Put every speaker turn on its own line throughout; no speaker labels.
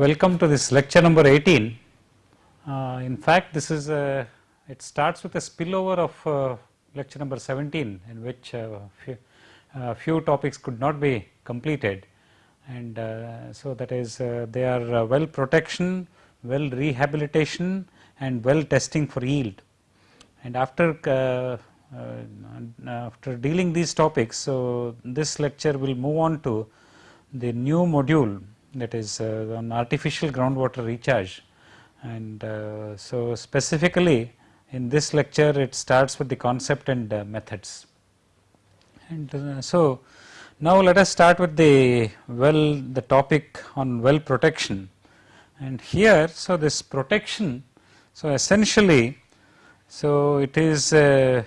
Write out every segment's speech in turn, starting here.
Welcome to this lecture number 18. Uh, in fact, this is a, it starts with a spillover of uh, lecture number 17 in which uh, few, uh, few topics could not be completed and uh, so that is uh, they are well protection, well rehabilitation and well testing for yield. And after after dealing these topics, so this lecture will move on to the new module that is uh, on artificial groundwater recharge and uh, so specifically in this lecture it starts with the concept and uh, methods. And uh, so now let us start with the well the topic on well protection and here so this protection so essentially so it is a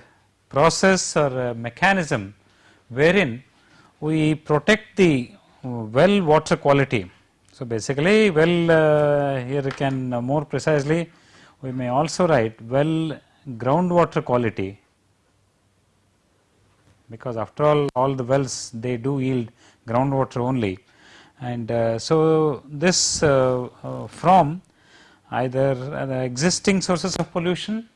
process or a mechanism wherein we protect the well water quality. So basically well uh, here can uh, more precisely we may also write well groundwater quality because after all all the wells they do yield groundwater only and uh, so this uh, uh, from either the existing sources of pollution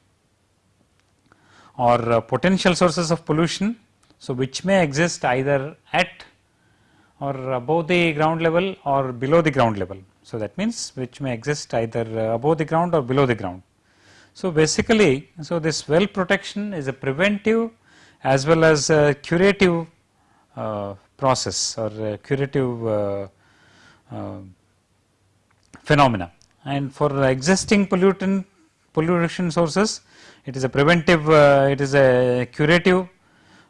or uh, potential sources of pollution. So, which may exist either at or above the ground level or below the ground level. So, that means which may exist either above the ground or below the ground. So, basically, so this well protection is a preventive as well as a curative uh, process or curative uh, uh, phenomena and for existing pollutant pollution sources it is a preventive uh, it is a curative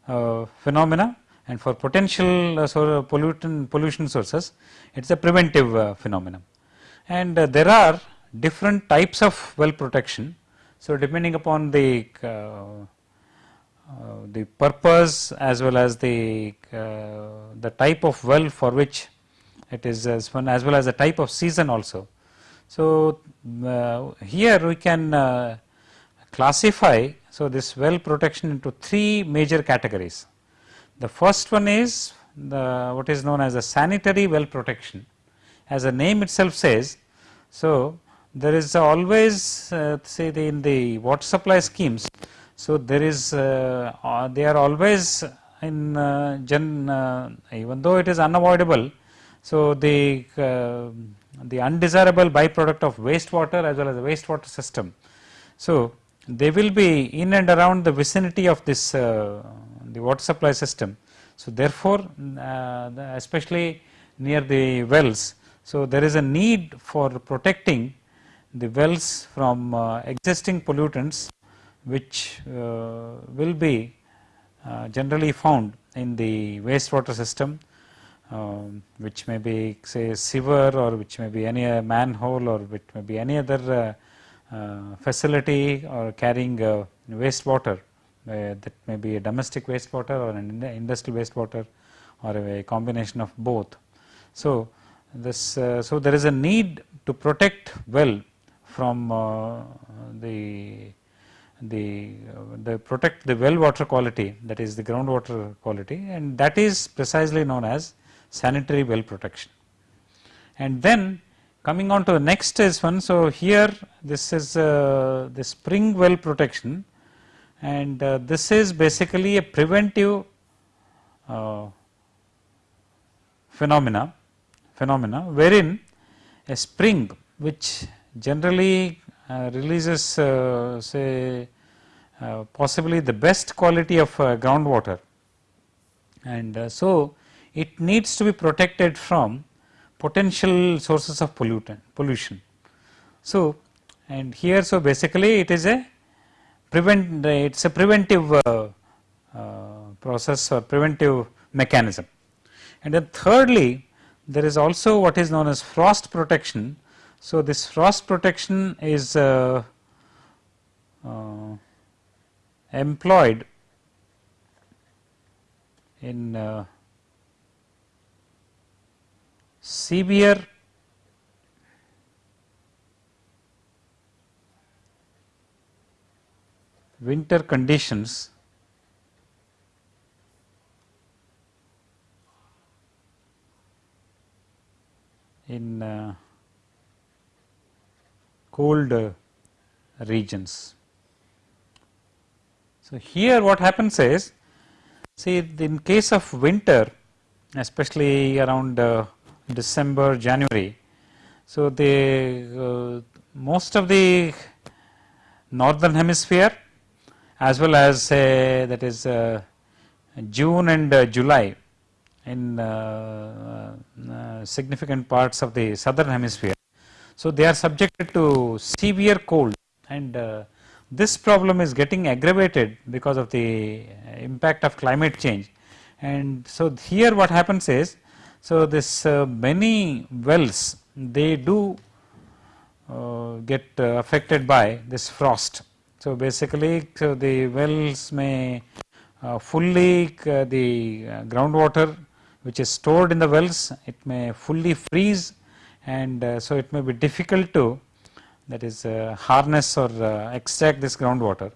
uh, phenomena and for potential uh, so pollutant pollution sources it is a preventive uh, phenomenon. And uh, there are different types of well protection. So, depending upon the uh, the purpose as well as the the type of well for which it is as as well as the type of season also. So, here we can classify so this well protection into three major categories. The first one is the what is known as a sanitary well protection as the name itself says. So, there is always uh, say the in the water supply schemes. So, there is uh, uh, they are always in uh, gen uh, even though it is unavoidable. So, the uh, the undesirable byproduct of wastewater as well as the wastewater system. So, they will be in and around the vicinity of this the water supply system. So, therefore, uh, especially near the wells. So, there is a need for protecting the wells from uh, existing pollutants which uh, will be uh, generally found in the wastewater system um, which may be say sewer or which may be any manhole or which may be any other uh, uh, facility or carrying wastewater uh, that may be a domestic wastewater or an industrial wastewater or a combination of both. So, this uh, so there is a need to protect well from uh, the the the protect the well water quality that is the groundwater quality and that is precisely known as sanitary well protection. And then coming on to the next is one so here this is uh, the spring well protection and uh, this is basically a preventive uh, phenomena phenomena wherein a spring which generally uh, releases uh, say uh, possibly the best quality of uh, groundwater and so it needs to be protected from potential sources of pollutant pollution. So, and here so basically it is a prevent it is a preventive uh, uh, process or preventive mechanism. And then thirdly there is also what is known as frost protection. So, this frost protection is uh, uh employed in severe winter conditions in uh, cold uh, regions. So, here what happens is see in case of winter especially around uh, December, January. So, the uh, most of the northern hemisphere as well as say that is uh, June and uh, July in uh, uh, significant parts of the southern hemisphere. So, they are subjected to severe cold and this problem is getting aggravated because of the impact of climate change and so here what happens is so this uh, many wells they do uh, get uh, affected by this frost. So basically so the wells may uh, fully uh, the uh, groundwater which is stored in the wells it may fully freeze and so it may be difficult to that is harness or extract this groundwater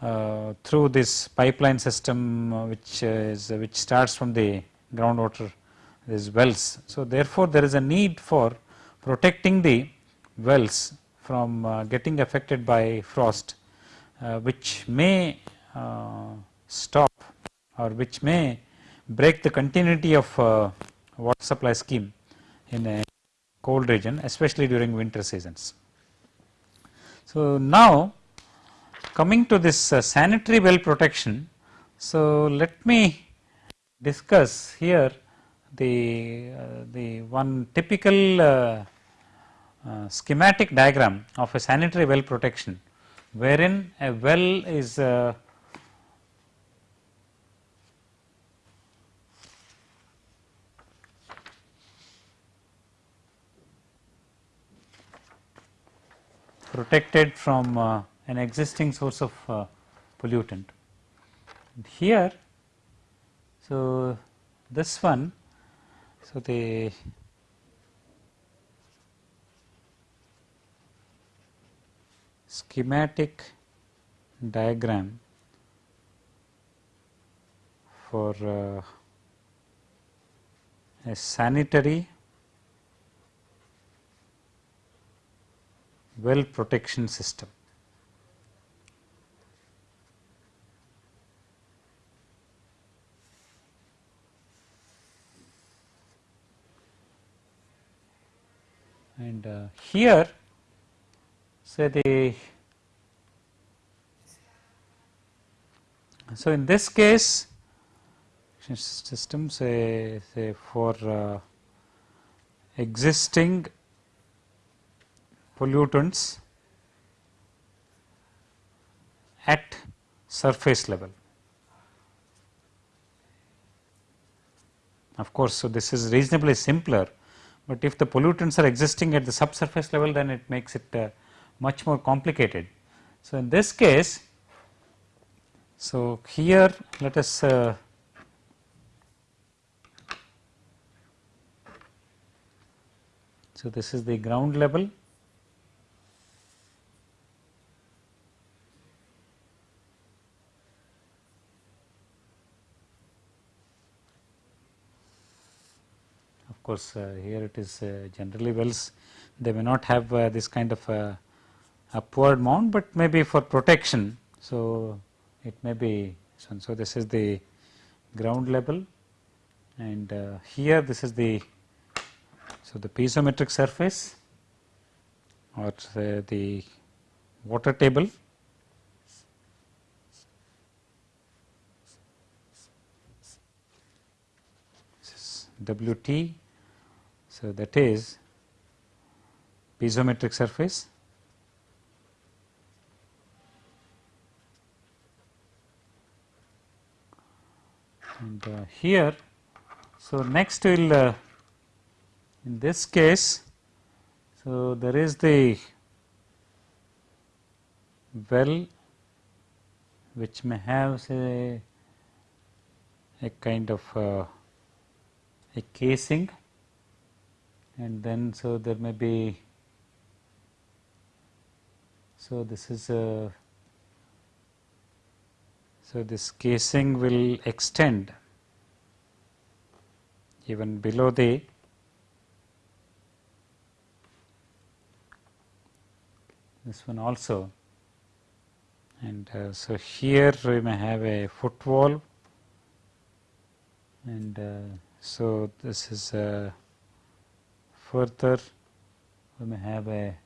uh, through this pipeline system uh, which is uh, which starts from the groundwater these wells. So, therefore, there is a need for protecting the wells from uh, getting affected by frost uh, which may uh, stop or which may break the continuity of water supply scheme in a cold region especially during winter seasons. So, now coming to this uh, sanitary well protection. So, let me discuss here the, uh, the one typical uh, uh schematic diagram of a sanitary well protection wherein a well is uh, protected from uh, an existing source of uh, pollutant. And here, so this one, so the schematic diagram for uh, a sanitary well protection system. and uh, here say the so in this case system say say for uh, existing pollutants at surface level. Of course, so this is reasonably simpler but if the pollutants are existing at the subsurface level then it makes it uh, much more complicated. So, in this case, so here let us uh, so this is the ground level Of course, uh, here it is uh, generally wells they may not have uh, this kind of upward mount, but maybe for protection. So, it may be so, so this is the ground level. And uh, here this is the so the piezometric surface or the water table. This is W t. So, that is piezometric surface and uh, here. So, next we will uh, in this case, so there is the well which may have say a kind of uh, a casing and then so there may be so this is a so this casing will extend even below the this one also. And uh, so here we may have a foot valve and uh, so this is uh, further we may have a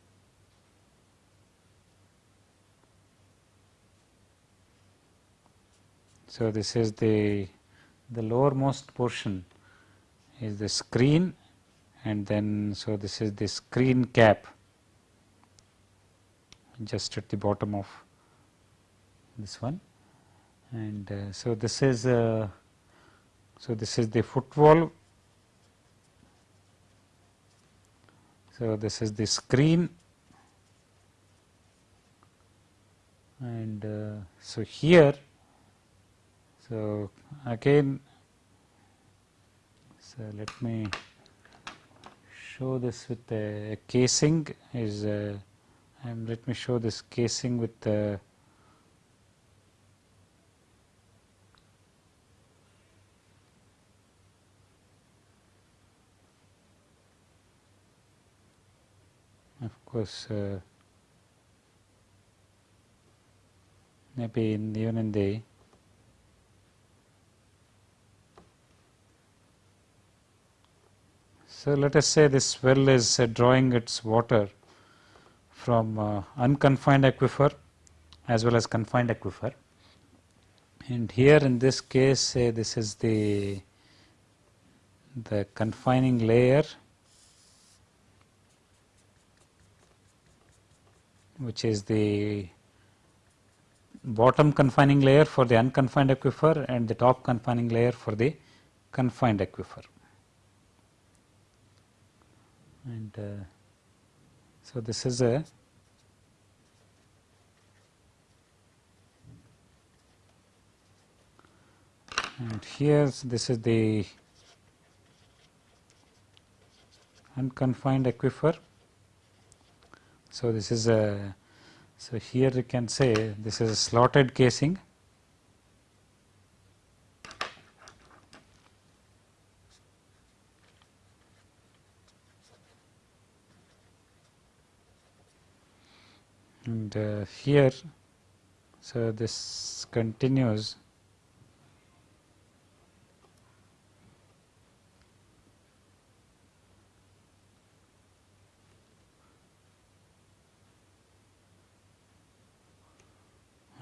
so this is the the lowermost portion is the screen and then so this is the screen cap just at the bottom of this one. And uh, so this is uh, so this is the foot valve so this is the screen. And uh, so here so again so let me show this with a casing is uh, and let me show this casing with the of course uh, maybe in even in the so let us say this well is uh, drawing its water from uh, unconfined aquifer as well as confined aquifer and here in this case say this is the the confining layer which is the bottom confining layer for the unconfined aquifer and the top confining layer for the confined aquifer. And uh, so this is a and here this is the unconfined aquifer. So, this is a so here you can say this is a slotted casing and uh, here so this continues.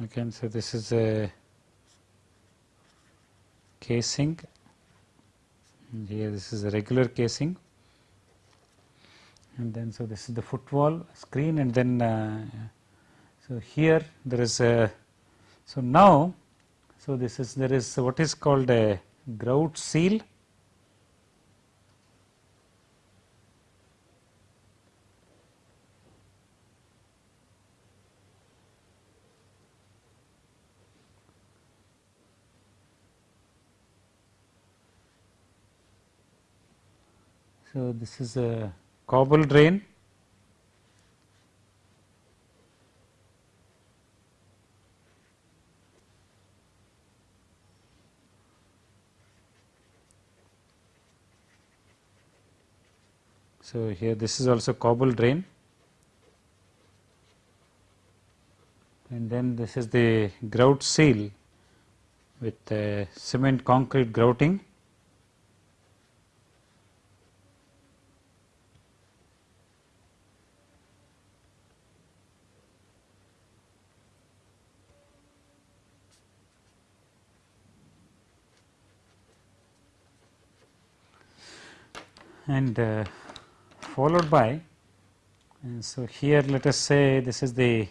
Again so this is a casing. And here this is a regular casing. And then so this is the foot valve screen and then uh, so here there is a so now so this is there is what is called a grout seal. So, this is a cobble drain So, here this is also cobble drain. And then this is the grout seal with cement concrete grouting. And uh, followed by and so here let us say this is the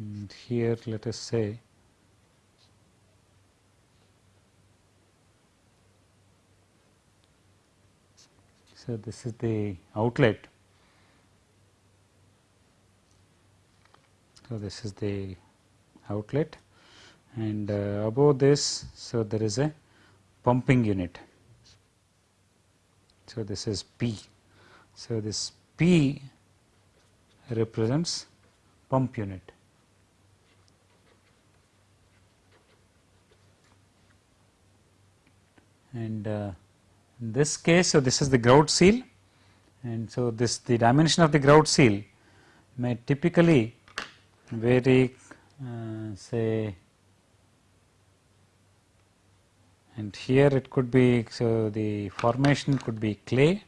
and here let us say So, this is the outlet. So, this is the outlet and uh, above this, so there is a pumping unit. So, this is P. So, this P represents pump unit. And uh, in this case, so this is the grout seal and so this the dimension of the grout seal may typically vary uh, say and here it could be so the formation could be clay.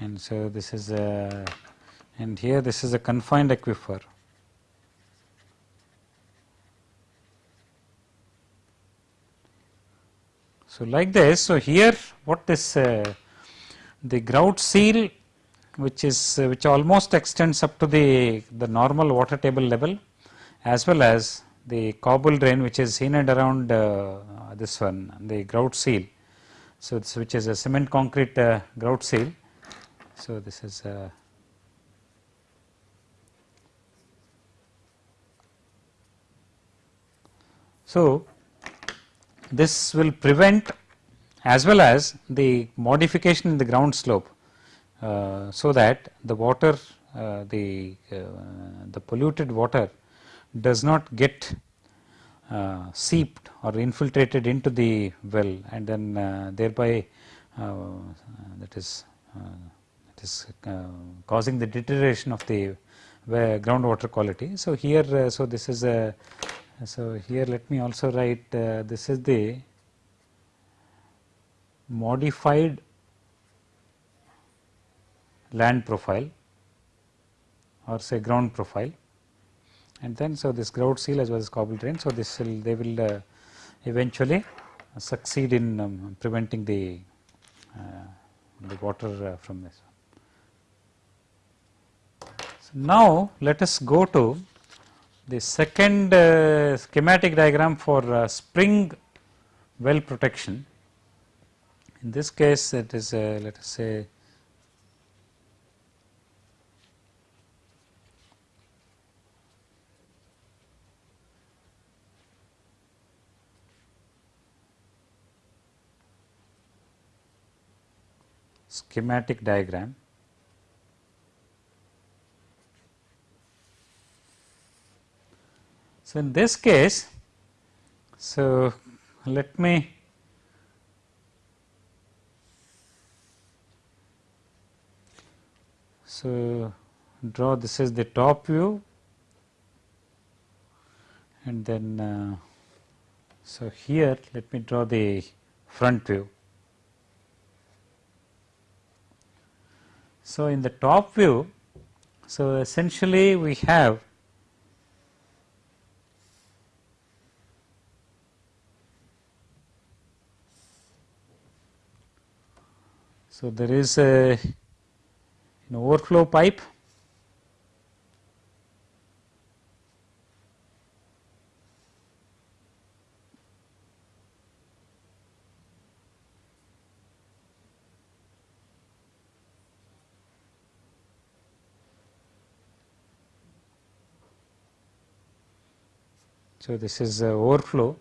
And so this is a and here this is a confined aquifer. So, like this, so here what this uh, the grout seal which is uh, which almost extends up to the the normal water table level as well as the cobble drain which is in and around uh, this one the grout seal. So, this which is a cement concrete uh, grout seal. So, this is uh, so this will prevent as well as the modification in the ground slope so that the water uh, the uh, the polluted water does not get uh, seeped or infiltrated into the well and then uh, thereby uh, that is causing the deterioration of the groundwater quality. So, here so this is a so, here let me also write uh, this is the modified land profile or say ground profile and then so this grout seal as well as cobble drain. So, this will they will uh, eventually succeed in um, preventing the uh, the water uh, from this. So, now let us go to the second uh, schematic diagram for uh, spring well protection. In this case it is uh, let us say schematic diagram So, in this case, so let me so draw this is the top view and then uh, so here let me draw the front view. So, in the top view, so essentially we have So, there is a an overflow pipe So, this is overflow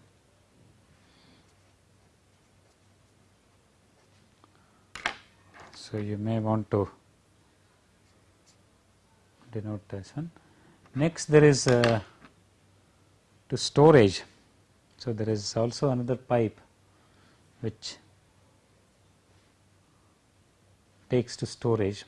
So, you may want to denote this one. Next there is uh, to storage. So, there is also another pipe which takes to storage.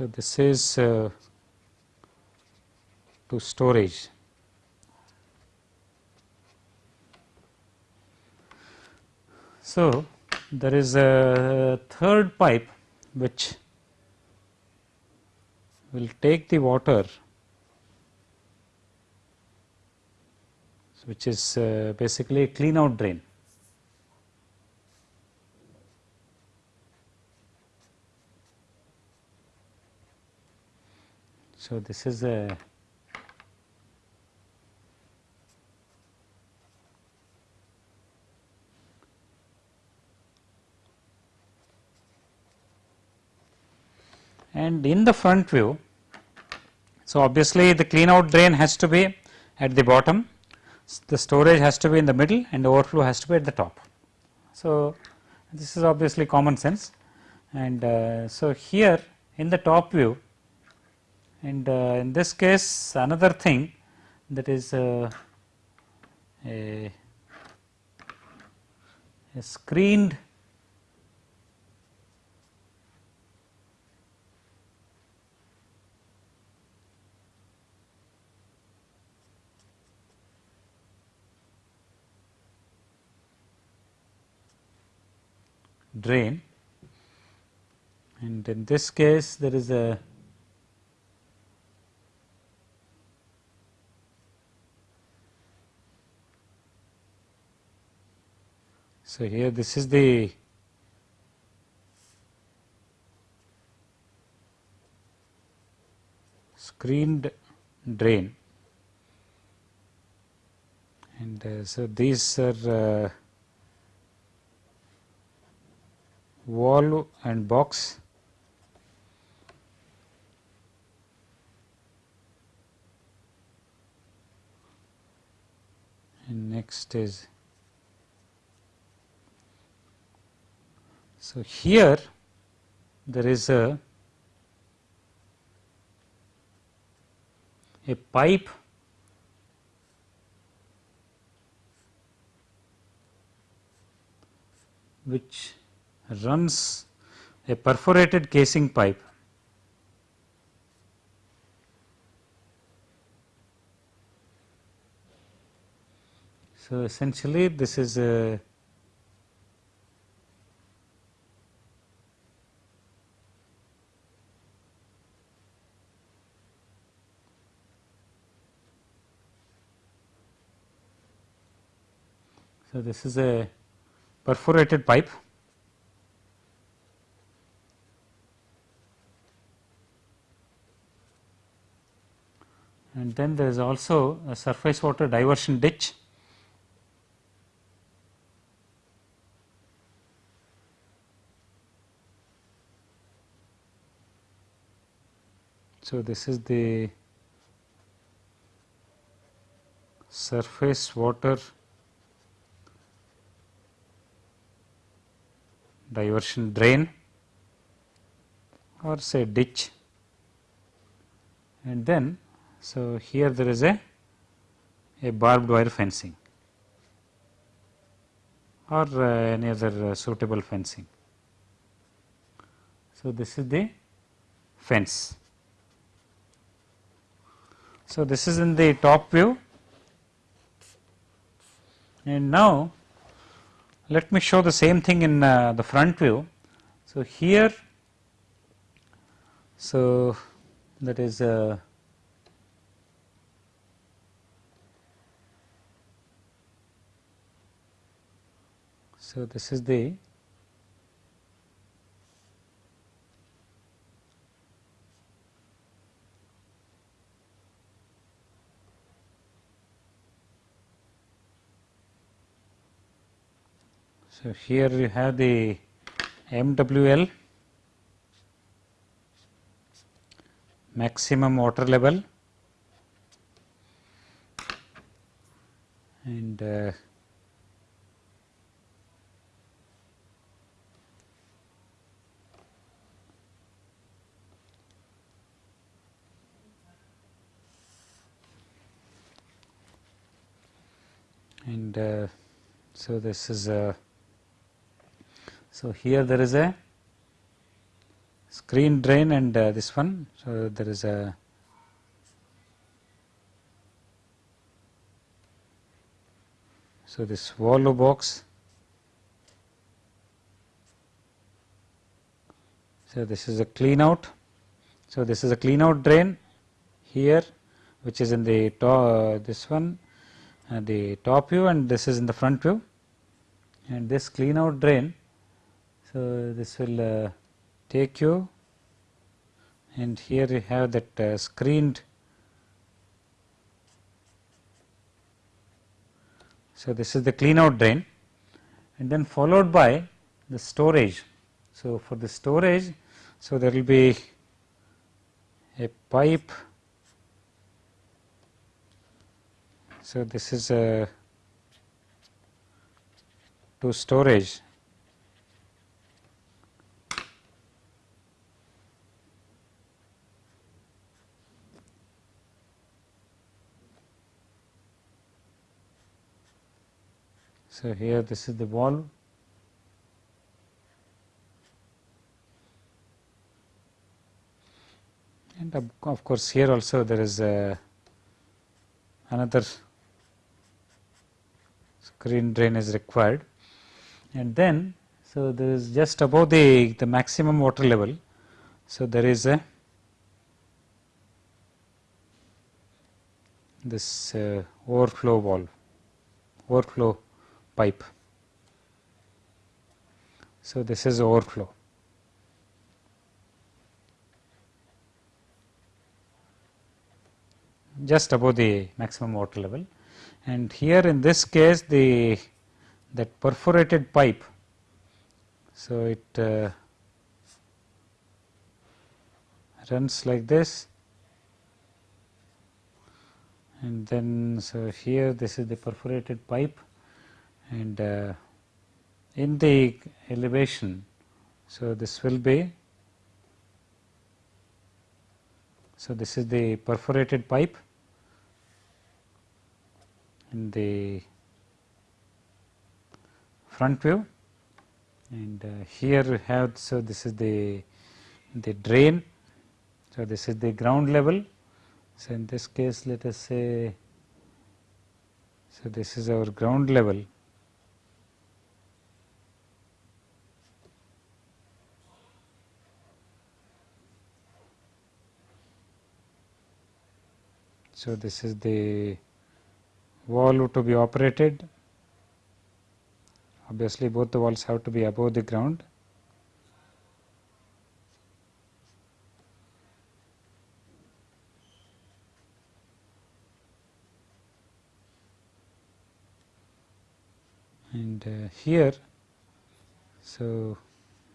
So, this is uh, to storage. So, there is a third pipe which will take the water which is uh, basically a clean out drain. So, this is a and in the front view. So, obviously, the clean out drain has to be at the bottom, the storage has to be in the middle and the overflow has to be at the top. So, this is obviously common sense and uh, so here in the top view and uh, in this case another thing that is uh, a, a screened drain. And in this case there is a So, here this is the screened drain. And uh, so these are uh, wall and box. And next is so here there is a a pipe which runs a perforated casing pipe. So, essentially this is a So, this is a perforated pipe and then there is also a surface water diversion ditch. So, this is the surface water diversion drain or say ditch and then so here there is a a barbed wire fencing or uh, any other uh, suitable fencing. So, this is the fence. So, this is in the top view and now let me show the same thing in uh, the front view. So, here so that is uh, so this is the So, here you have the MWL maximum water level and uh, and uh, so this is a so, here there is a screen drain and uh, this one. So, there is a so this wallow box. So, this is a clean out. So, this is a clean out drain here which is in the top uh, this one uh, the top view and this is in the front view and this clean out drain so, this will uh, take you and here you have that uh, screened. So, this is the clean out drain and then followed by the storage. So, for the storage, so there will be a pipe. So, this is a to storage So, here this is the valve and of course, here also there is a another screen drain is required. And then so there is just above the the maximum water level. So there is a this uh, overflow valve overflow pipe. So, this is overflow. just above the maximum water level and here in this case the that perforated pipe. So, it uh, runs like this and then so here this is the perforated pipe and uh, in the elevation. So, this will be so this is the perforated pipe. In the front view. And uh, here we have so this is the the drain. So this is the ground level. So in this case let us say so this is our ground level So, this is the valve to be operated obviously both the walls have to be above the ground. And uh, here, so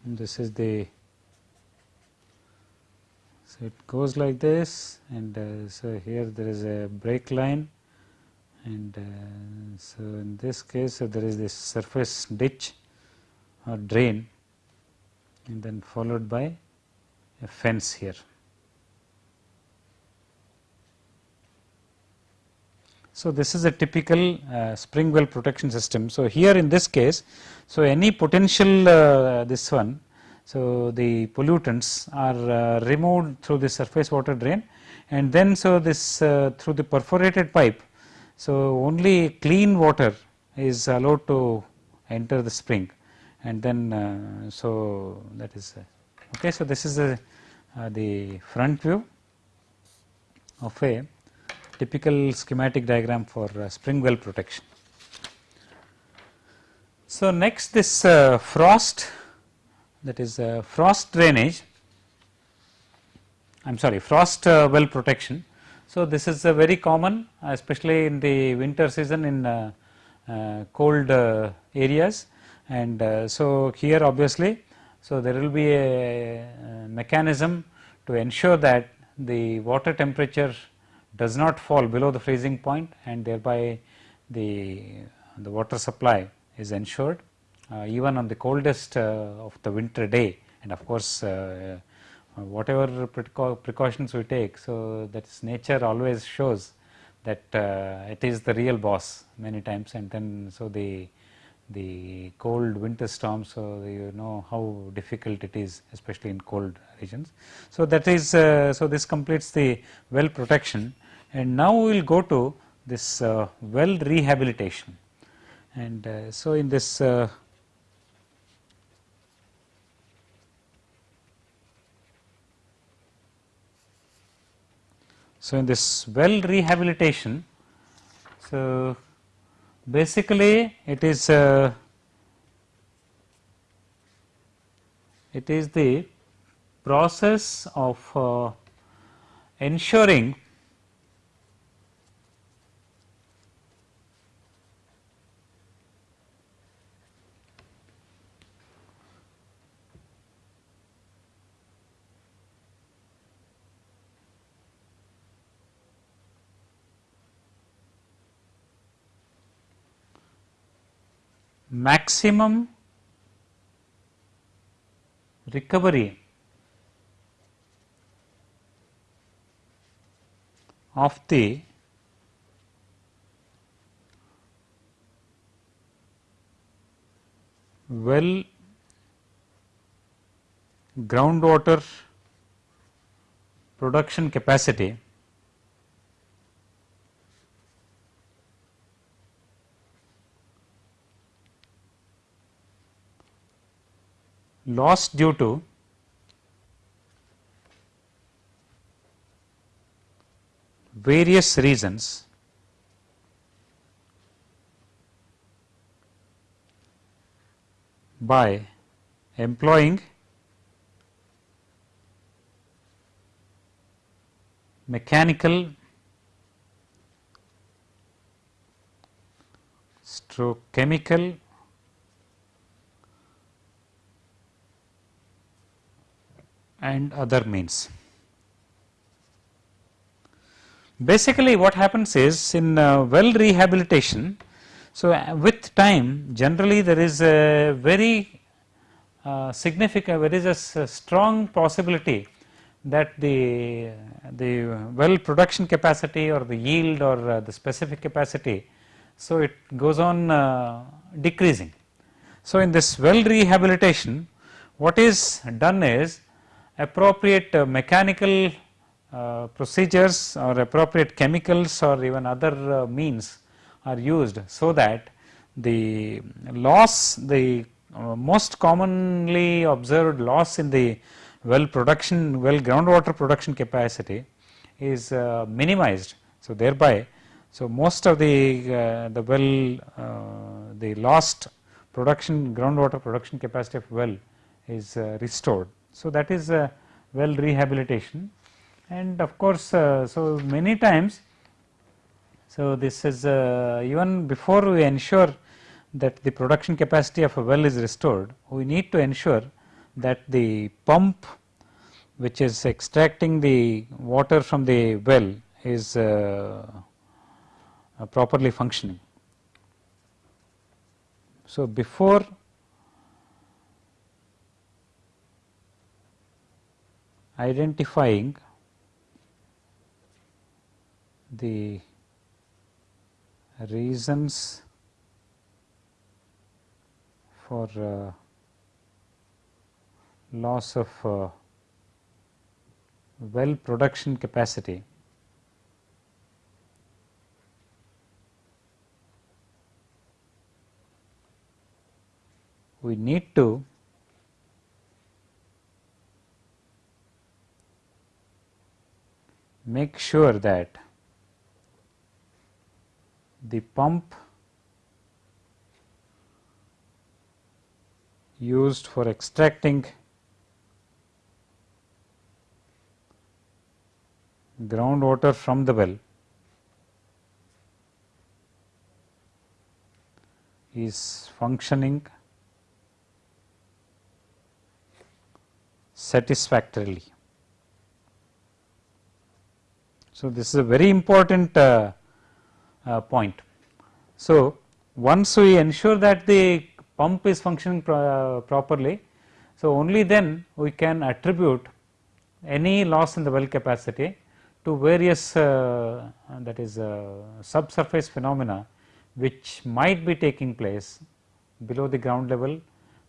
this is the so, it goes like this and uh, so here there is a break line and uh, so in this case so there is this surface ditch or drain and then followed by a fence here. So, this is a typical uh, spring well protection system. So, here in this case, so any potential uh, this one so, the pollutants are uh, removed through the surface water drain and then so this uh, through the perforated pipe. So, only clean water is allowed to enter the spring and then uh, so that is okay. So, this is a, the front view of a typical schematic diagram for spring well protection. So, next this uh, frost that is uh, frost drainage. I am sorry frost uh, well protection. So, this is a very common especially in the winter season in uh, uh cold uh, areas. And so here obviously so there will be a, mechanism to ensure that the water temperature does not fall below the freezing point and thereby the the water supply is ensured even on the coldest uh, of the winter day and of course, uh, whatever precautions we take. So, that is nature always shows that it is the real boss many times and then so the the cold winter storms so you know how difficult it is especially in cold regions. So, that is uh, so this completes the well protection and now we will go to this uh, well rehabilitation and uh, so in this So, in this well rehabilitation, so basically it is uh, it is the process of uh, ensuring maximum recovery. Of the well groundwater production capacity lost due to various reasons by employing mechanical stroke chemical and other means. Basically what happens is in uh, well rehabilitation, so uh, with time generally there is a very uh, significant, there is a strong possibility that the, the well production capacity or the yield or uh, the specific capacity, so it goes on uh, decreasing. So in this well rehabilitation what is done is appropriate uh, mechanical uh, procedures or appropriate chemicals or even other uh, means are used so that the loss the most commonly observed loss in the well production well groundwater production capacity is minimized. So, thereby so most of the the well the lost production groundwater production capacity of well is restored. So, that is well rehabilitation and of course, uh, so many times. So, this is uh, even before we ensure that the production capacity of a well is restored, we need to ensure that the pump which is extracting the water from the well is uh, uh properly functioning. So, before identifying the reasons for uh, loss of uh, well production capacity. We need to make sure that the pump used for extracting groundwater from the well is functioning satisfactorily. So, this is a very important uh, uh, point. So, once we ensure that the pump is functioning pro uh, properly, so only then we can attribute any loss in the well capacity to various uh, that is uh, subsurface phenomena which might be taking place below the ground level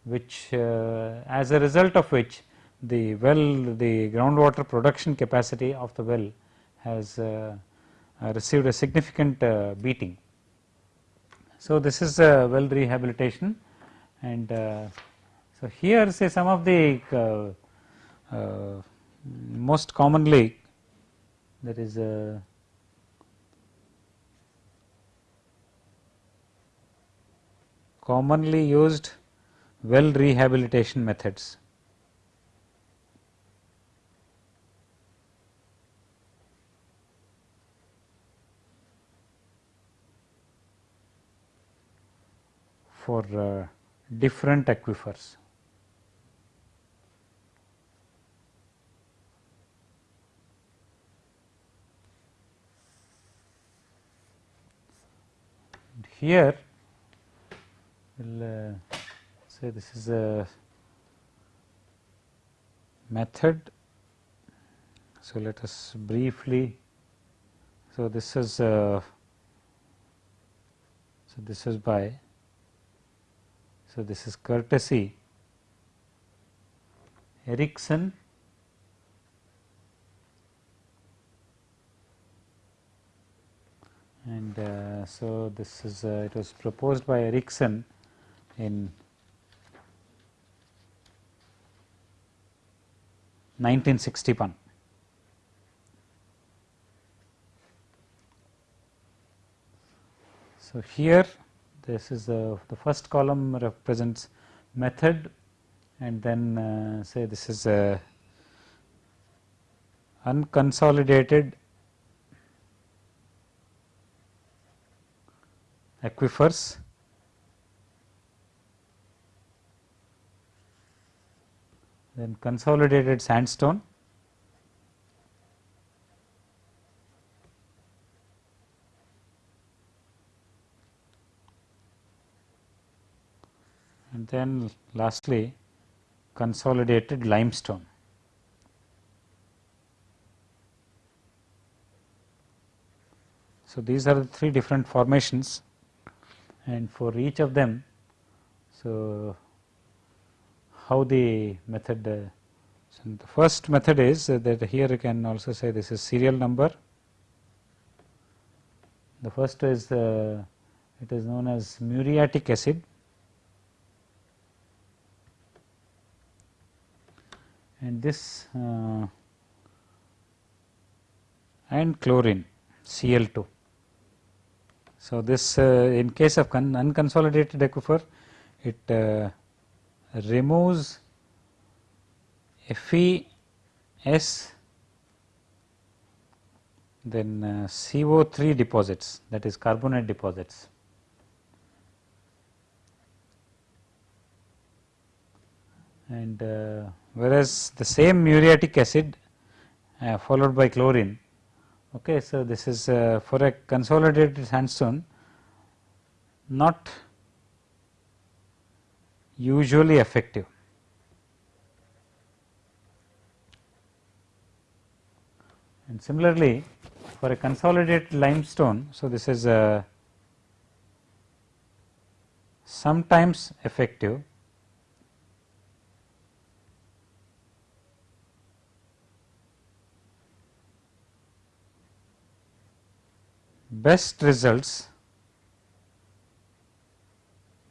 which uh, as a result of which the well the groundwater production capacity of the well has uh, uh, received a significant uh, beating. So, this is a well rehabilitation and so here say some of the most commonly there is a commonly used well rehabilitation methods. For uh, different aquifers. Here will uh, say this is a method. So, let us briefly. So, this is uh, so this is by so this is courtesy Ericsson and uh, so this is uh, it was proposed by Ericsson in 1961. So, here this is the, the first column represents method and then uh, say this is a unconsolidated aquifers. Then consolidated sandstone then lastly consolidated limestone. So, these are the three different formations and for each of them. So, how the method uh, so the first method is that here you can also say this is serial number. The first is uh, it is known as muriatic acid and this uh, and chlorine Cl2. So, this uh, in case of unconsolidated aquifer it uh, removes FeS then uh, CO3 deposits that is carbonate deposits. And uh, whereas the same muriatic acid uh, followed by chlorine. Okay, so, this is uh, for a consolidated sandstone not usually effective. And similarly, for a consolidated limestone, so this is a sometimes effective best results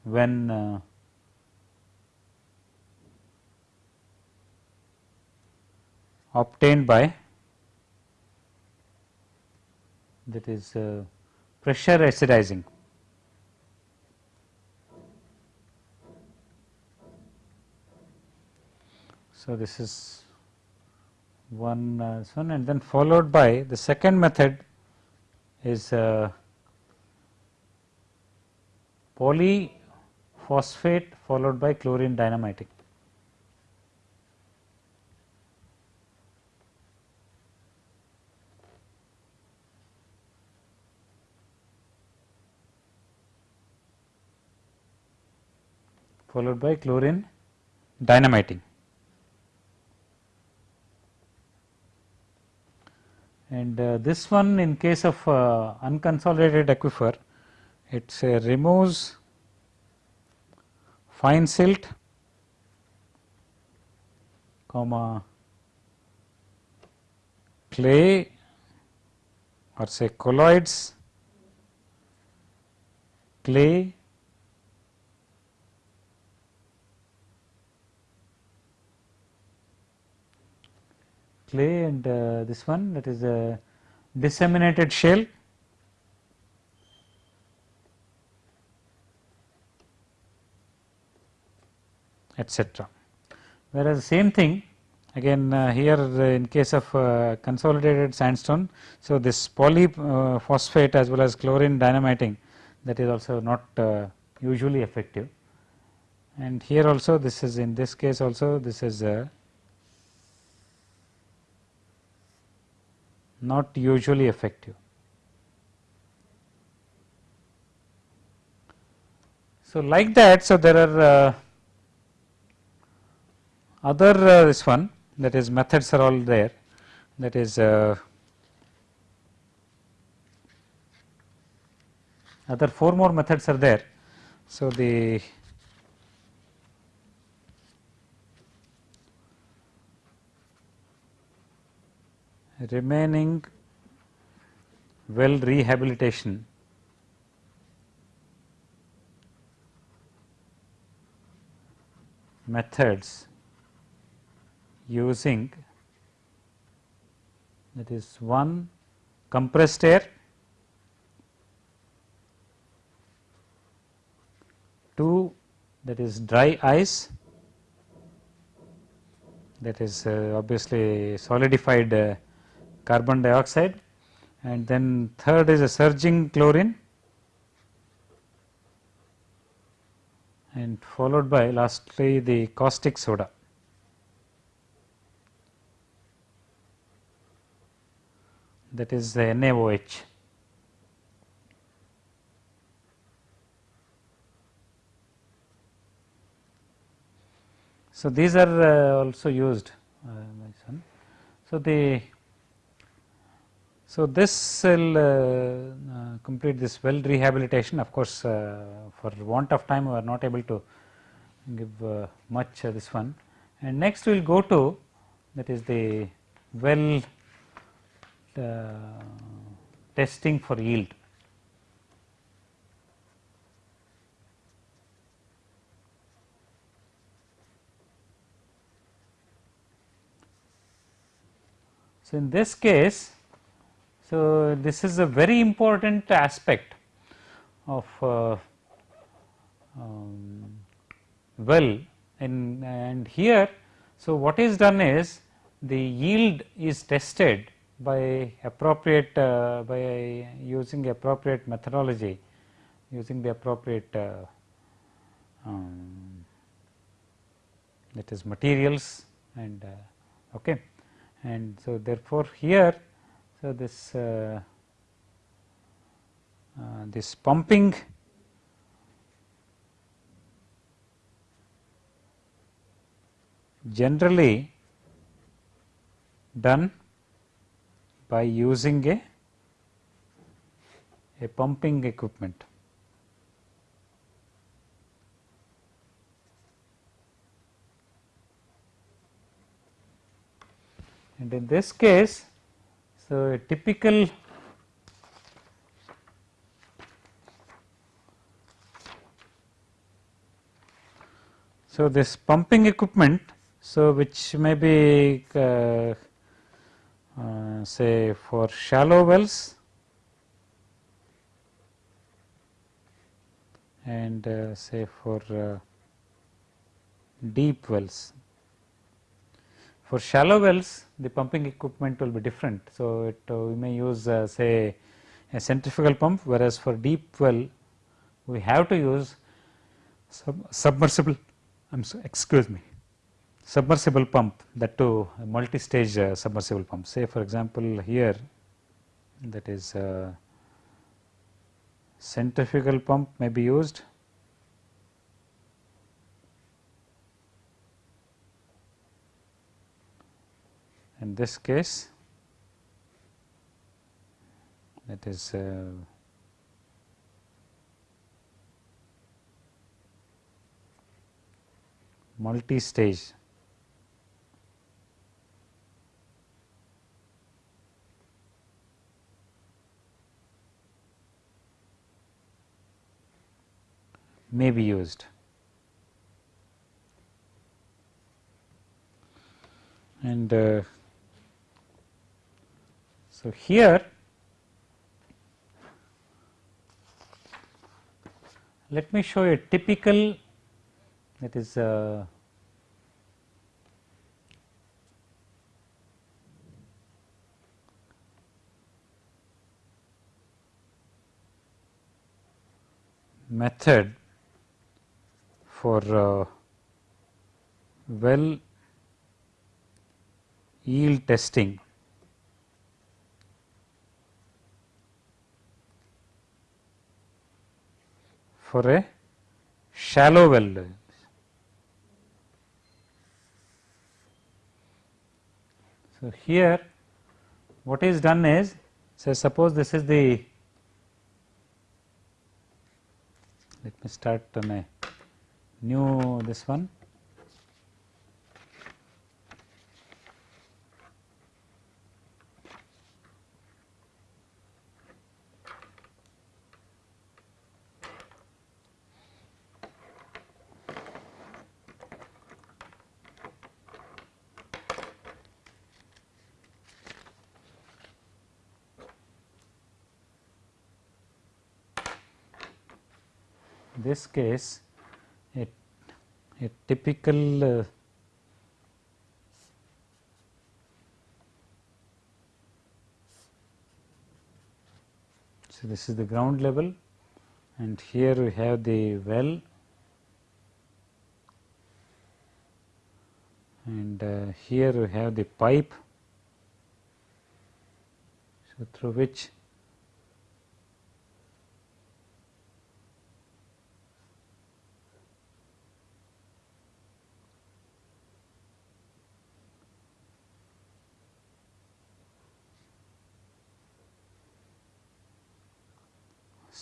when uh, obtained by that is uh, pressure acidizing. So, this is one uh, one and then followed by the second method is uh, polyphosphate followed by chlorine dynamiting. followed by chlorine dynamiting. And uh, this one in case of uh, unconsolidated aquifer, it uh, removes fine silt, comma clay or say colloids, clay clay and uh, this one that is a disseminated shale etc. Whereas, same thing again uh, here uh, in case of uh, consolidated sandstone. So, this polyphosphate as well as chlorine dynamiting that is also not uh, usually effective and here also this is in this case also this is not usually effective. So, like that, so there are uh, other uh, this one that is methods are all there that is uh, other four more methods are there. So, the remaining well rehabilitation. Methods using that is one compressed air, two that is dry ice. That is uh, obviously solidified uh, carbon dioxide and then third is a surging chlorine and followed by lastly the caustic soda. that is the NaOH. So, these are uh, also used uh, So, the so this will uh, uh, complete this well rehabilitation of course, uh, for want of time we are not able to give uh, much this one and next we will go to that is the well testing for yield. So, in this case, so this is a very important aspect of uh, um, well in and here. So, what is done is the yield is tested by appropriate uh, by using appropriate methodology using the appropriate uh, um, that is materials and uh, okay and so therefore here so this uh, uh, this pumping generally done by using a, a pumping equipment. And in this case, so a typical so this pumping equipment, so which may be uh, uh, say for shallow wells and uh, say for uh, deep wells. For shallow wells the pumping equipment will be different. So, it uh, we may use uh, say a centrifugal pump whereas for deep well we have to use sub submersible I am so excuse me submersible pump that to multi-stage uh, submersible pump. Say for example, here that is uh, centrifugal pump may be used in this case that is uh, multi-stage may be used. And uh, so, here let me show you a typical that is uh, method for uh, well yield testing for a shallow well. So, here what is done is so suppose this is the let me start on a new this one this case a, a typical uh, so this is the ground level and here we have the well and uh, here we have the pipe so through which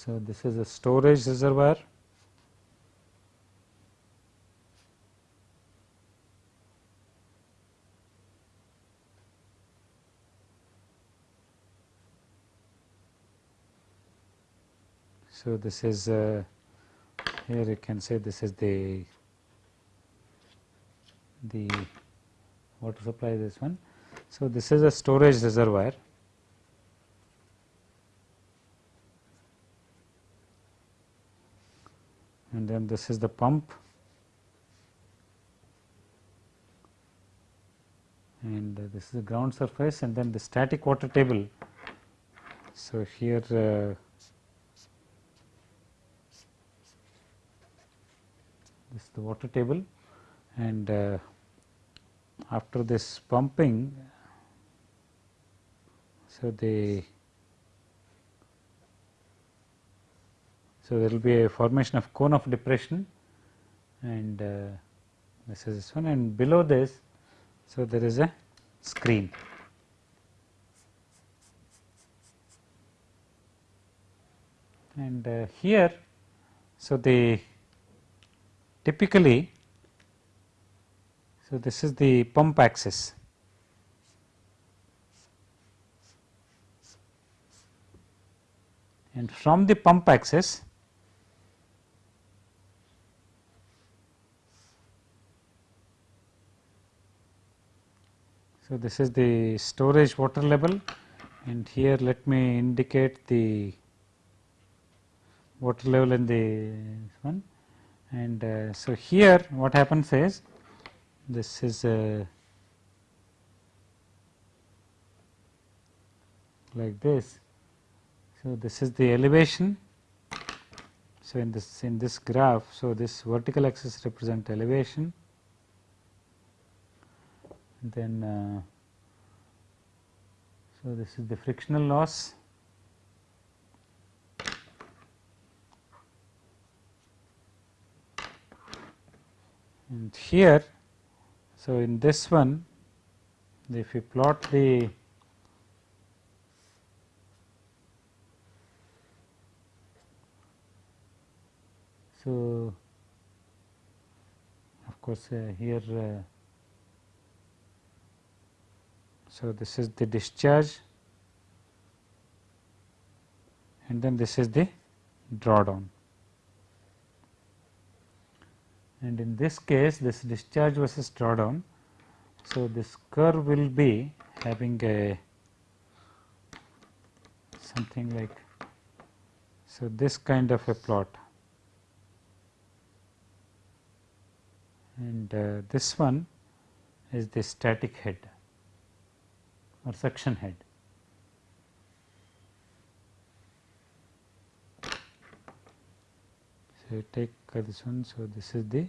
So, this is a storage reservoir So, this is uh, here you can say this is the the water supply this one. So, this is a storage reservoir and then this is the pump and uh, this is the ground surface and then the static water table. So, here uh, this is the water table and uh, after this pumping so the So, there will be a formation of cone of depression and uh, this is this one and below this. So, there is a screen. And uh, here, so the typically, so this is the pump axis and from the pump axis So, this is the storage water level and here let me indicate the water level in the one and uh, so here what happens is this is uh, like this. So, this is the elevation. So, in this in this graph, so this vertical axis represent elevation then uh, so this is the frictional loss. And here so in this one if you plot the so of course uh, here uh, so, this is the discharge and then this is the drawdown. And in this case this discharge versus drawdown. So, this curve will be having a something like so this kind of a plot and uh, this one is the static head or suction head. So, take uh, this one. So, this is the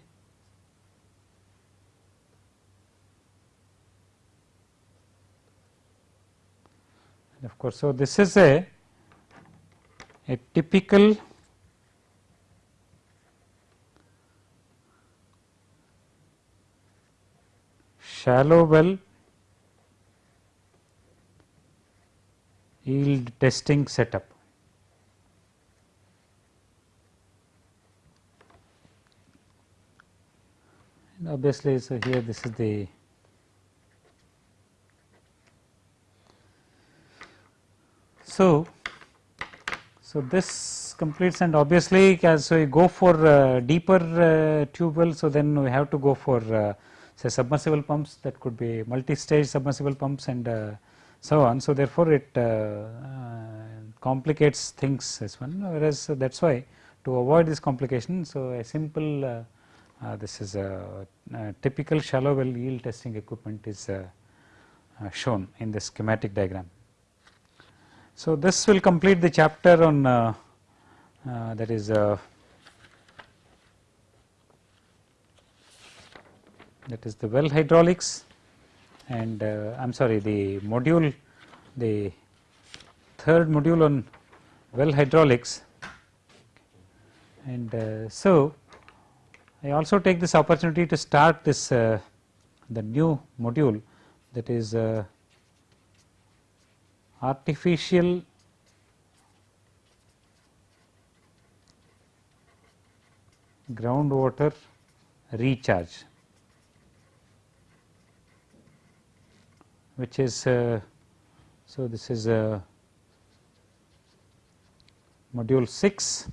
of course. So, this is a, a typical shallow well yield testing setup. And obviously, so here this is the so so this completes and obviously as we go for uh, deeper uh, tube well so then we have to go for uh, say submersible pumps that could be multi stage submersible pumps and uh, so on. So, therefore, it uh, uh, complicates things as one whereas that is why to avoid this complication. So, a simple uh, uh, this is a, a, typical shallow well yield testing equipment is uh, shown in the schematic diagram. So, this will complete the chapter on that is that is the well hydraulics and uh, I am sorry the module the third module on well hydraulics. And uh, so I also take this opportunity to start this uh, the new module that is uh, artificial groundwater recharge which is uh, so this is uh, module 6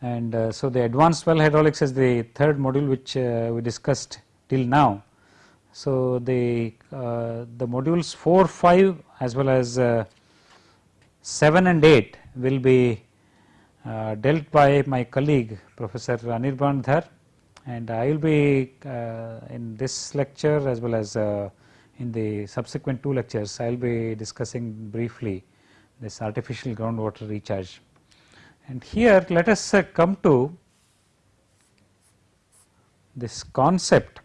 and uh, so the advanced well hydraulics is the third module which uh, we discussed till now. So the uh, the modules 4, 5 as well as uh, 7 and 8 will be dealt by my colleague Professor Anirban Dhar and I will be in this lecture as well as in the subsequent two lectures I will be discussing briefly this artificial groundwater recharge. And here let us uh, come to this concept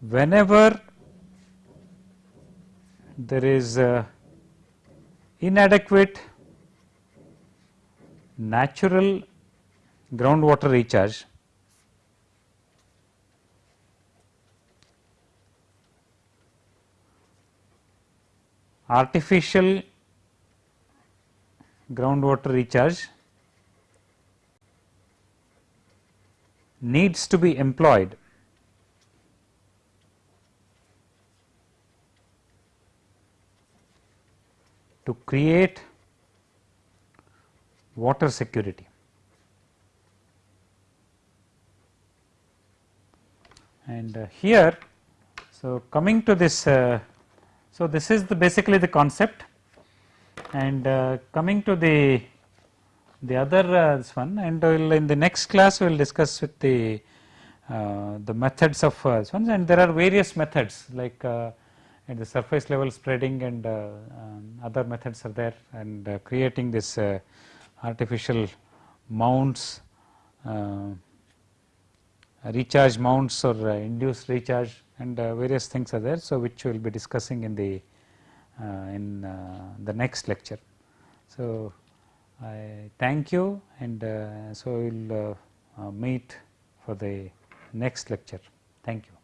whenever there is inadequate natural groundwater recharge artificial groundwater recharge needs to be employed to create water security. And uh, here, so coming to this uh, so, this is the basically the concept and uh, coming to the the other uh, this one and we'll in the next class we will discuss with the uh, the methods of uh, this one and there are various methods like uh, at the surface level spreading and uh, um, other methods are there and uh, creating this artificial mounts recharge mounts or induced recharge and uh, various things are there. So, which we will be discussing in the uh, in uh, the next lecture. So, I thank you and so we will meet for the next lecture. Thank you.